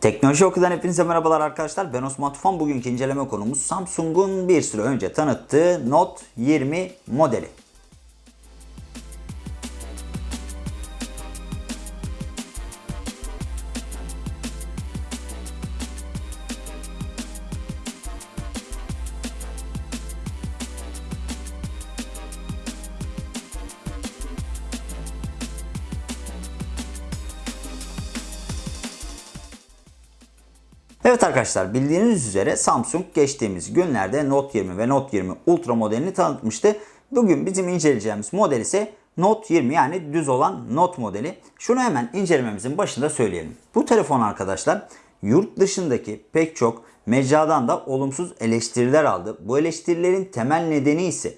Teknoloji Oku'dan hepinize merhabalar arkadaşlar. Ben Osman Tufan. Bugünkü inceleme konumuz Samsung'un bir süre önce tanıttığı Note 20 modeli. Evet arkadaşlar bildiğiniz üzere Samsung geçtiğimiz günlerde Note 20 ve Note 20 Ultra modelini tanıtmıştı. Bugün bizim inceleyeceğimiz model ise Note 20 yani düz olan Note modeli. Şunu hemen incelememizin başında söyleyelim. Bu telefon arkadaşlar yurt dışındaki pek çok mecradan da olumsuz eleştiriler aldı. Bu eleştirilerin temel nedeni ise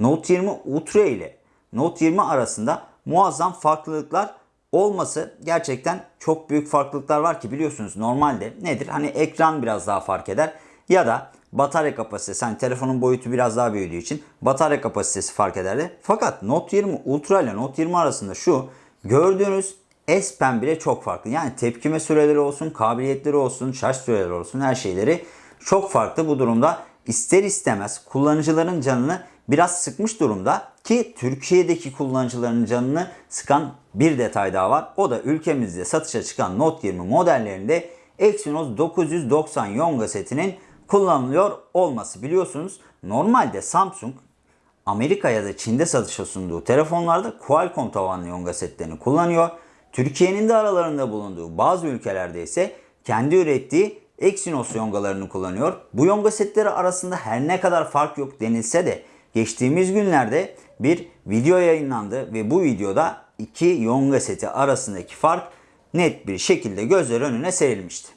Note 20 Ultra ile Note 20 arasında muazzam farklılıklar olması gerçekten çok büyük farklılıklar var ki biliyorsunuz normalde nedir? Hani ekran biraz daha fark eder ya da batarya kapasitesi hani telefonun boyutu biraz daha büyüdüğü için batarya kapasitesi fark ederdi. Fakat Note 20 Ultra ile Note 20 arasında şu gördüğünüz S Pen bile çok farklı. Yani tepkime süreleri olsun, kabiliyetleri olsun, şarj süreleri olsun her şeyleri çok farklı. Bu durumda ister istemez kullanıcıların canını biraz sıkmış durumda ki Türkiye'deki kullanıcıların canını sıkan bir detay daha var. O da ülkemizde satışa çıkan Note 20 modellerinde Exynos 990 Yonga setinin kullanılıyor olması. Biliyorsunuz normalde Samsung Amerika ya da Çin'de satışa sunduğu telefonlarda Qualcomm tabanlı Yonga setlerini kullanıyor. Türkiye'nin de aralarında bulunduğu bazı ülkelerde ise kendi ürettiği Exynos yongalarını kullanıyor. Bu yonga setleri arasında her ne kadar fark yok denilse de geçtiğimiz günlerde bir video yayınlandı ve bu videoda iki yonga seti arasındaki fark net bir şekilde gözler önüne serilmişti.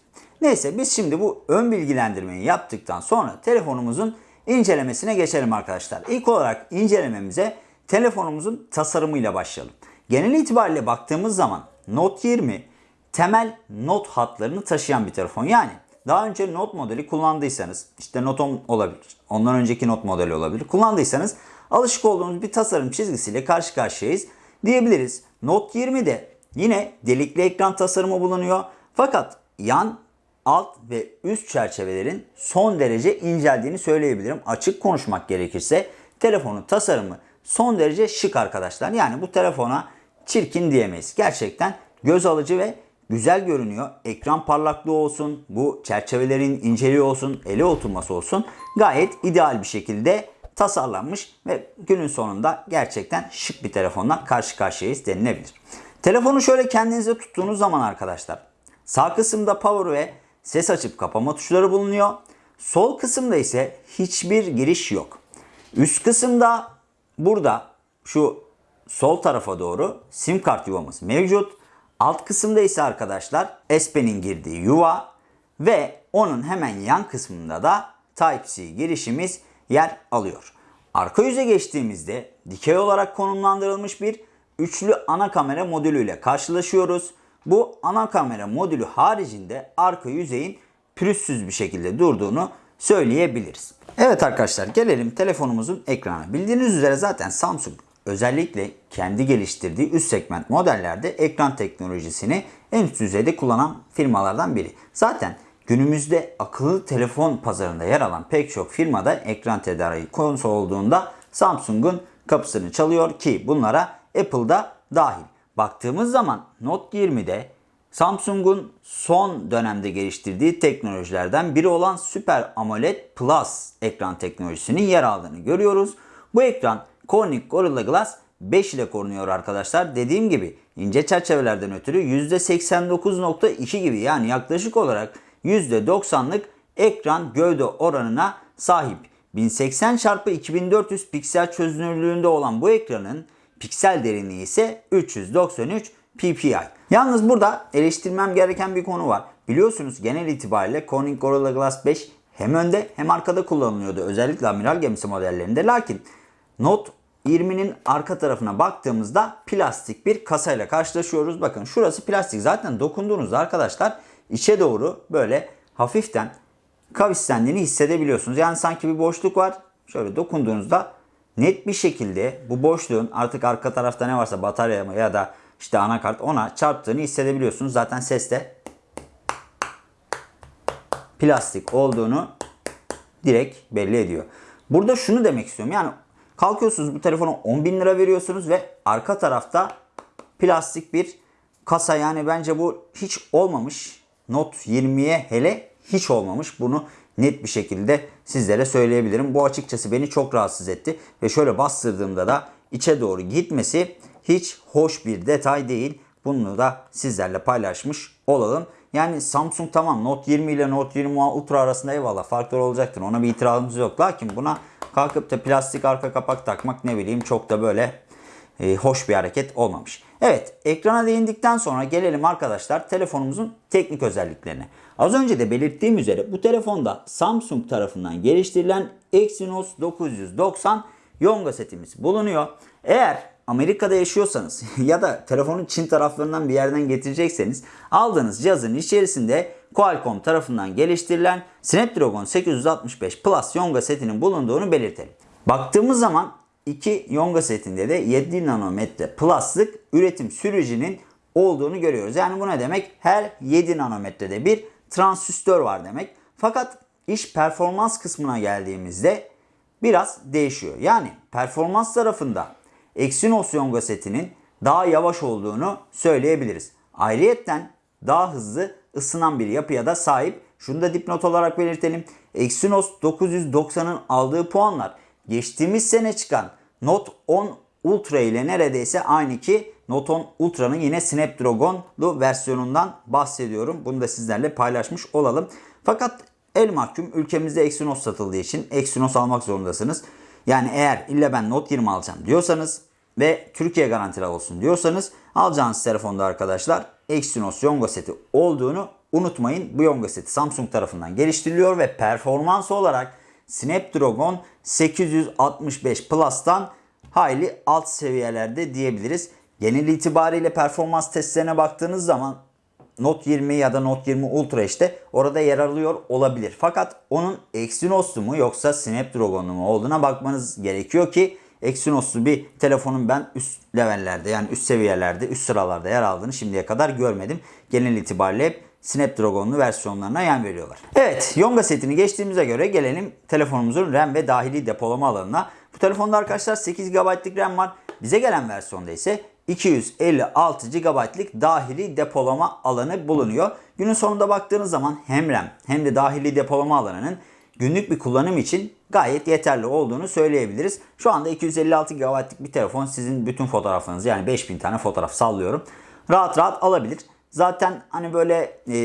Neyse biz şimdi bu ön bilgilendirmeyi yaptıktan sonra telefonumuzun incelemesine geçelim arkadaşlar. İlk olarak incelememize telefonumuzun tasarımıyla başlayalım. Genel itibariyle baktığımız zaman Note 20 temel not hatlarını taşıyan bir telefon. Yani daha önce Note modeli kullandıysanız işte Note 10 olabilir. Ondan önceki Note modeli olabilir. Kullandıysanız alışık olduğumuz bir tasarım çizgisiyle karşı karşıyayız diyebiliriz. Note 20'de yine delikli ekran tasarımı bulunuyor. Fakat yan, alt ve üst çerçevelerin son derece inceldiğini söyleyebilirim. Açık konuşmak gerekirse telefonun tasarımı son derece şık arkadaşlar. Yani bu telefona çirkin diyemeyiz. Gerçekten göz alıcı ve güzel görünüyor. Ekran parlaklığı olsun, bu çerçevelerin inceliği olsun, ele oturması olsun gayet ideal bir şekilde tasarlanmış ve günün sonunda gerçekten şık bir telefonla karşı karşıyayız denilebilir. Telefonu şöyle kendinize tuttuğunuz zaman arkadaşlar sağ kısımda power ve ses açıp kapama tuşları bulunuyor. Sol kısımda ise hiçbir giriş yok. Üst kısımda burada şu sol tarafa doğru sim kart yuvamız mevcut. Alt kısımda ise arkadaşlar S Pen'in girdiği yuva ve onun hemen yan kısmında da Type-C girişimiz yer alıyor. Arka yüze geçtiğimizde dikey olarak konumlandırılmış bir üçlü ana kamera modülüyle karşılaşıyoruz. Bu ana kamera modülü haricinde arka yüzeyin pürüzsüz bir şekilde durduğunu söyleyebiliriz. Evet arkadaşlar gelelim telefonumuzun ekranı. Bildiğiniz üzere zaten Samsung özellikle kendi geliştirdiği üst segment modellerde ekran teknolojisini en üst düzeyde kullanan firmalardan biri. Zaten günümüzde akıllı telefon pazarında yer alan pek çok firmada ekran tedariği konusu olduğunda Samsung'un kapısını çalıyor ki bunlara Apple'da dahil. Baktığımız zaman Note 20'de Samsung'un son dönemde geliştirdiği teknolojilerden biri olan Super AMOLED Plus ekran teknolojisinin yer aldığını görüyoruz. Bu ekran Corning Gorilla Glass 5 ile korunuyor arkadaşlar. Dediğim gibi ince çerçevelerden ötürü %89.2 gibi yani yaklaşık olarak %90'lık ekran gövde oranına sahip. 1080 x 2400 piksel çözünürlüğünde olan bu ekranın piksel derinliği ise 393 ppi. Yalnız burada eleştirmem gereken bir konu var. Biliyorsunuz genel itibariyle Corning Gorilla Glass 5 hem önde hem arkada kullanılıyordu. Özellikle amiral gemisi modellerinde. Lakin Note 20'nin arka tarafına baktığımızda plastik bir kasayla karşılaşıyoruz. Bakın şurası plastik. Zaten dokunduğunuzda arkadaşlar içe doğru böyle hafiften kavislendiğini hissedebiliyorsunuz. Yani sanki bir boşluk var. Şöyle dokunduğunuzda net bir şekilde bu boşluğun artık arka tarafta ne varsa batarya ya da işte anakart ona çarptığını hissedebiliyorsunuz. Zaten ses de plastik olduğunu direkt belli ediyor. Burada şunu demek istiyorum. Yani kalkıyorsunuz bu telefona 10 bin lira veriyorsunuz ve arka tarafta plastik bir kasa. Yani bence bu hiç olmamış. Note 20'ye hele hiç olmamış. Bunu net bir şekilde sizlere söyleyebilirim. Bu açıkçası beni çok rahatsız etti. Ve şöyle bastırdığımda da içe doğru gitmesi hiç hoş bir detay değil. Bunu da sizlerle paylaşmış olalım. Yani Samsung tamam Note 20 ile Note 20 Ultra arasında eyvallah farklar olacaktır. Ona bir itirazımız yok. Lakin buna kalkıp da plastik arka kapak takmak ne bileyim çok da böyle e, hoş bir hareket olmamış. Evet ekrana değindikten sonra gelelim arkadaşlar telefonumuzun teknik özelliklerine. Az önce de belirttiğim üzere bu telefonda Samsung tarafından geliştirilen Exynos 990 Yonga setimiz bulunuyor. Eğer Amerika'da yaşıyorsanız ya da telefonu Çin taraflarından bir yerden getirecekseniz aldığınız cihazın içerisinde Qualcomm tarafından geliştirilen Snapdragon 865 Plus Yonga setinin bulunduğunu belirtelim. Baktığımız zaman iki Yonga setinde de 7 nanometre plus'lık üretim sürecinin olduğunu görüyoruz. Yani bu ne demek? Her 7 nanometrede bir transistör var demek. Fakat iş performans kısmına geldiğimizde biraz değişiyor. Yani performans tarafında Exynos Yonga setinin daha yavaş olduğunu söyleyebiliriz. Ayrıyetten daha hızlı ısınan bir yapıya da sahip. Şunu da dipnot olarak belirtelim. Exynos 990'ın aldığı puanlar geçtiğimiz sene çıkan Note 10 Ultra ile neredeyse aynı ki Note 10 Ultra'nın yine Snapdragon'lu versiyonundan bahsediyorum. Bunu da sizlerle paylaşmış olalım. Fakat el mahkum ülkemizde Exynos satıldığı için Exynos almak zorundasınız. Yani eğer illa ben Note 20 alacağım diyorsanız ve Türkiye garantili olsun diyorsanız alacağınız telefonda arkadaşlar Exynos Yonga seti olduğunu unutmayın. Bu Yonga seti Samsung tarafından geliştiriliyor ve performans olarak Snapdragon 865 Plus'tan hayli alt seviyelerde diyebiliriz. Genel itibariyle performans testlerine baktığınız zaman Note 20 ya da Note 20 Ultra işte orada yer alıyor olabilir. Fakat onun Exynos'lu mu yoksa Snapdragon'lu mu olduğuna bakmanız gerekiyor ki Exynos'lu bir telefonun ben üst levellerde yani üst seviyelerde üst sıralarda yer aldığını şimdiye kadar görmedim. Genel itibariyle hep Snapdragon'lu versiyonlarına yan veriyorlar. Evet Yonga setini geçtiğimize göre gelelim telefonumuzun RAM ve dahili depolama alanına. Bu telefonda arkadaşlar 8 GB'lık RAM var. Bize gelen versiyonda ise 256 GB'lık dahili depolama alanı bulunuyor. Günün sonunda baktığınız zaman hem RAM hem de dahili depolama alanının günlük bir kullanım için gayet yeterli olduğunu söyleyebiliriz. Şu anda 256 GB'lık bir telefon sizin bütün fotoğraflarınızı yani 5000 tane fotoğraf sallıyorum. Rahat rahat alabilir. Zaten hani böyle e,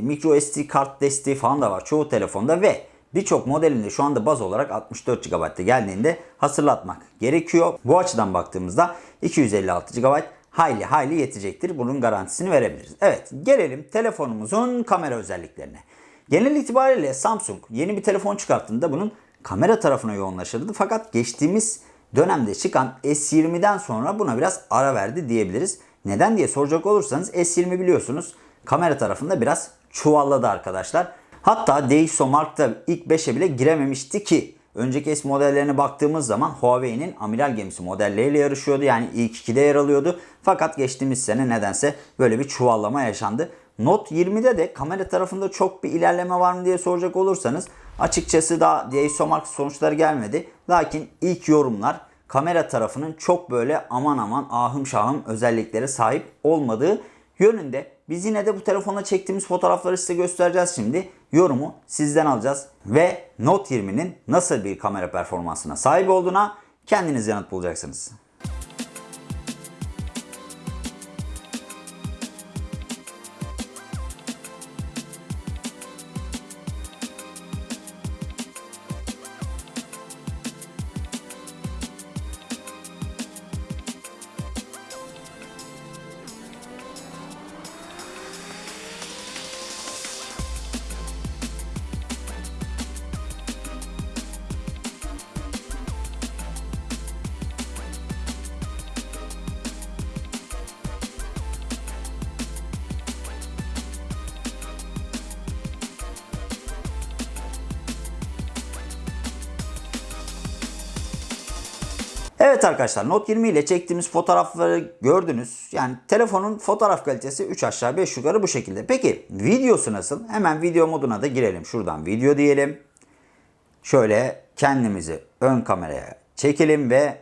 micro SD kart desteği falan da var çoğu telefonda ve birçok modelinde şu anda baz olarak 64 GB'da geldiğinde hatırlatmak gerekiyor. Bu açıdan baktığımızda 256 GB hayli hayli yetecektir. Bunun garantisini verebiliriz. Evet gelelim telefonumuzun kamera özelliklerine. Genel itibariyle Samsung yeni bir telefon çıkarttığında bunun kamera tarafına yoğunlaşırdı. Fakat geçtiğimiz dönemde çıkan S20'den sonra buna biraz ara verdi diyebiliriz. Neden diye soracak olursanız S20 biliyorsunuz kamera tarafında biraz çuvalladı arkadaşlar. Hatta DxOMark'ta ilk 5'e bile girememişti ki önceki S modellerine baktığımız zaman Huawei'nin amiral gemisi modelleriyle yarışıyordu. Yani ilk 2'de yer alıyordu. Fakat geçtiğimiz sene nedense böyle bir çuvallama yaşandı. Note 20'de de kamera tarafında çok bir ilerleme var mı diye soracak olursanız açıkçası daha DxOMark sonuçları gelmedi. Lakin ilk yorumlar kamera tarafının çok böyle aman aman ahım şahım özelliklere sahip olmadığı yönünde. Biz yine de bu telefonla çektiğimiz fotoğrafları size göstereceğiz şimdi. Yorumu sizden alacağız ve Note 20'nin nasıl bir kamera performansına sahip olduğuna kendiniz yanıt bulacaksınız. Evet arkadaşlar Note 20 ile çektiğimiz fotoğrafları gördünüz. Yani telefonun fotoğraf kalitesi 3 aşağı 5 yukarı bu şekilde. Peki videosu nasıl? Hemen video moduna da girelim. Şuradan video diyelim. Şöyle kendimizi ön kameraya çekelim ve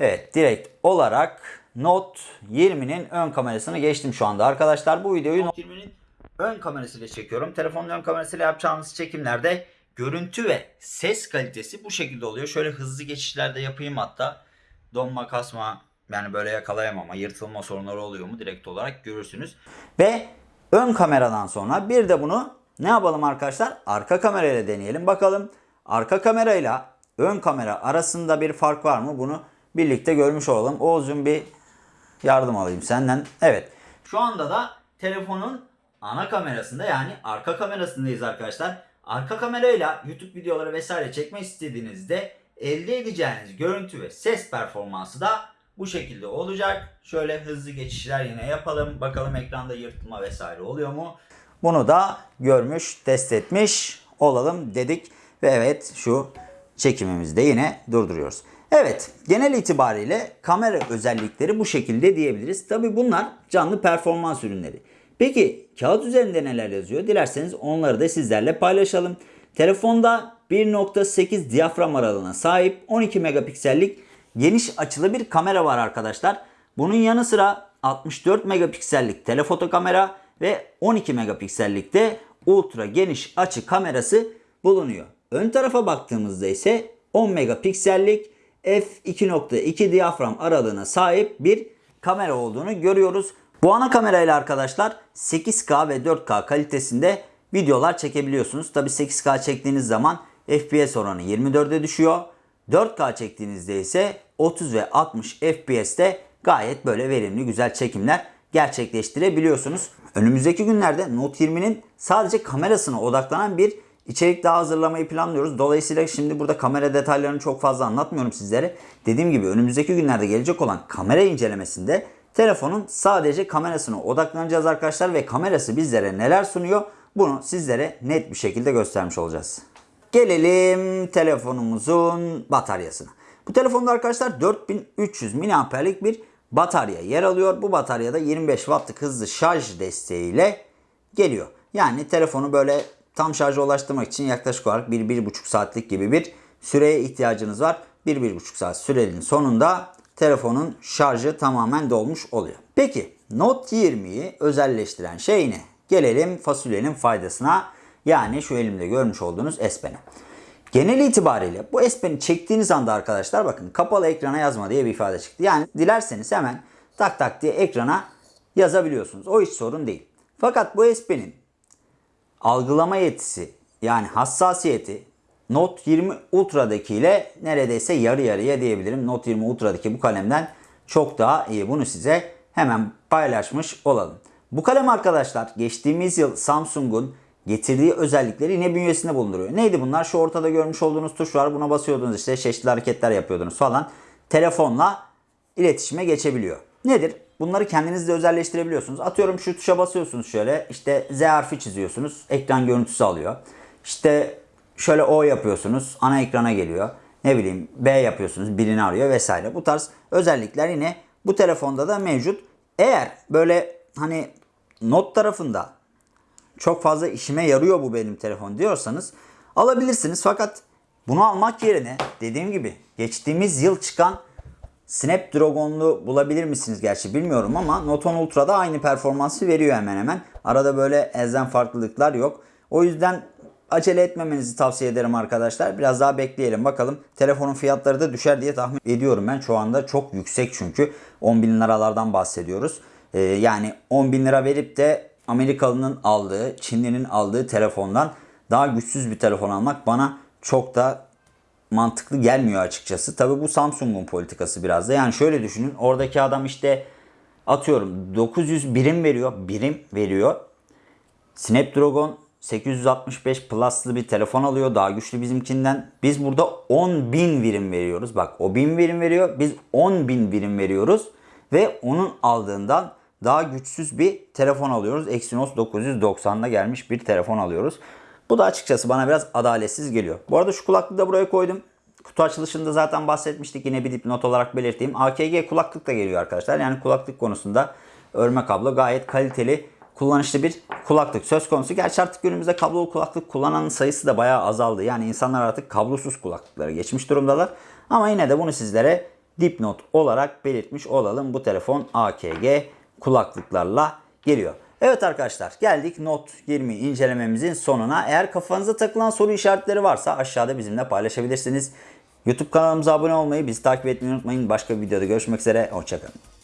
evet direkt olarak Note 20'nin ön kamerasını geçtim şu anda arkadaşlar. Bu videoyu Note 20'nin ön kamerasıyla çekiyorum. Telefonun ön kamerasıyla yapacağımız çekimlerde görüntü ve ses kalitesi bu şekilde oluyor. Şöyle hızlı geçişlerde yapayım hatta. Donma kasma yani böyle yakalayamama, yırtılma sorunları oluyor mu direkt olarak görürsünüz. Ve ön kameradan sonra bir de bunu ne yapalım arkadaşlar? Arka kamerayla deneyelim bakalım. Arka kamerayla ön kamera arasında bir fark var mı? Bunu birlikte görmüş olalım. Oğuz'un bir yardım alayım senden. Evet. Şu anda da telefonun ana kamerasında yani arka kamerasındayız arkadaşlar. Arka kamerayla YouTube videoları vesaire çekmek istediğinizde elde edeceğiniz görüntü ve ses performansı da bu şekilde olacak. Şöyle hızlı geçişler yine yapalım. Bakalım ekranda yırtılma vesaire oluyor mu? Bunu da görmüş, test etmiş olalım dedik. Ve evet şu çekimimizi de yine durduruyoruz. Evet genel itibariyle kamera özellikleri bu şekilde diyebiliriz. Tabi bunlar canlı performans ürünleri. Peki kağıt üzerinde neler yazıyor? Dilerseniz onları da sizlerle paylaşalım. Telefonda 1.8 diyafram aralığına sahip 12 megapiksellik geniş açılı bir kamera var arkadaşlar. Bunun yanı sıra 64 megapiksellik telefoto kamera ve 12 megapiksellik de ultra geniş açı kamerası bulunuyor. Ön tarafa baktığımızda ise 10 megapiksellik f2.2 diyafram aralığına sahip bir kamera olduğunu görüyoruz. Bu ana kamerayla arkadaşlar 8K ve 4K kalitesinde videolar çekebiliyorsunuz. Tabi 8K çektiğiniz zaman FPS oranı 24'e düşüyor. 4K çektiğinizde ise 30 ve 60 FPS'te gayet böyle verimli güzel çekimler gerçekleştirebiliyorsunuz. Önümüzdeki günlerde Note 20'nin sadece kamerasına odaklanan bir içerik daha hazırlamayı planlıyoruz. Dolayısıyla şimdi burada kamera detaylarını çok fazla anlatmıyorum sizlere. Dediğim gibi önümüzdeki günlerde gelecek olan kamera incelemesinde telefonun sadece kamerasına odaklanacağız arkadaşlar ve kamerası bizlere neler sunuyor bunu sizlere net bir şekilde göstermiş olacağız. Gelelim telefonumuzun bataryasına. Bu telefonda arkadaşlar 4300 mAh'lik bir batarya yer alıyor. Bu bataryada 25 wattlık hızlı şarj desteğiyle geliyor. Yani telefonu böyle tam şarja ulaştırmak için yaklaşık olarak 1-1,5 saatlik gibi bir süreye ihtiyacınız var. 1-1,5 saat sürenin sonunda telefonun şarjı tamamen dolmuş oluyor. Peki Note 20'yi özelleştiren şey ne? Gelelim fasulyenin faydasına. Yani şu elimde görmüş olduğunuz S Pen'e. Genel itibariyle bu S Pen'i çektiğiniz anda arkadaşlar bakın kapalı ekrana yazma diye bir ifade çıktı. Yani dilerseniz hemen tak tak diye ekrana yazabiliyorsunuz. O hiç sorun değil. Fakat bu S Pen'in algılama yetisi yani hassasiyeti Note 20 Ultra'daki ile neredeyse yarı yarıya diyebilirim. Note 20 Ultra'daki bu kalemden çok daha iyi. Bunu size hemen paylaşmış olalım. Bu kalem arkadaşlar geçtiğimiz yıl Samsung'un getirdiği özellikleri yine bünyesinde bulunduruyor. Neydi bunlar? Şu ortada görmüş olduğunuz tuş var. Buna basıyordunuz işte çeşitli hareketler yapıyordunuz falan. Telefonla iletişime geçebiliyor. Nedir? Bunları kendiniz de özelleştirebiliyorsunuz. Atıyorum şu tuşa basıyorsunuz şöyle. işte Z harfi çiziyorsunuz. Ekran görüntüsü alıyor. İşte şöyle O yapıyorsunuz. Ana ekrana geliyor. Ne bileyim B yapıyorsunuz. Birini arıyor vesaire. Bu tarz özellikler yine bu telefonda da mevcut. Eğer böyle hani not tarafında çok fazla işime yarıyor bu benim telefon diyorsanız alabilirsiniz. Fakat bunu almak yerine dediğim gibi geçtiğimiz yıl çıkan Snapdragon'lu bulabilir misiniz gerçi bilmiyorum ama Note 10 Ultra'da aynı performansı veriyor hemen hemen. Arada böyle elzem farklılıklar yok. O yüzden acele etmemenizi tavsiye ederim arkadaşlar. Biraz daha bekleyelim bakalım. Telefonun fiyatları da düşer diye tahmin ediyorum ben. Şu anda çok yüksek çünkü 10 bin liralardan bahsediyoruz. Ee, yani 10 bin lira verip de Amerikalı'nın aldığı, Çinli'nin aldığı telefondan daha güçsüz bir telefon almak bana çok da mantıklı gelmiyor açıkçası. Tabi bu Samsung'un politikası biraz da. Yani şöyle düşünün. Oradaki adam işte atıyorum 900 birim veriyor. Birim veriyor. Snapdragon 865 Plus'lı bir telefon alıyor. Daha güçlü bizimkinden. Biz burada 10.000 birim veriyoruz. Bak o 1000 birim veriyor. Biz 10.000 birim veriyoruz. Ve onun aldığından daha güçsüz bir telefon alıyoruz. Exynos 990'da gelmiş bir telefon alıyoruz. Bu da açıkçası bana biraz adaletsiz geliyor. Bu arada şu kulaklığı da buraya koydum. Kutu açılışında zaten bahsetmiştik. Yine bir dipnot olarak belirteyim. AKG kulaklık da geliyor arkadaşlar. Yani kulaklık konusunda örme kablo gayet kaliteli kullanışlı bir kulaklık söz konusu. Gerçi artık günümüzde kablolu kulaklık kullanan sayısı da bayağı azaldı. Yani insanlar artık kablosuz kulaklıklara geçmiş durumdalar. Ama yine de bunu sizlere dipnot olarak belirtmiş olalım. Bu telefon AKG kulaklıklarla geliyor. Evet arkadaşlar geldik Note 20 incelememizin sonuna. Eğer kafanıza takılan soru işaretleri varsa aşağıda bizimle paylaşabilirsiniz. YouTube kanalımıza abone olmayı, bizi takip etmeyi unutmayın. Başka bir videoda görüşmek üzere. Hoşçakalın.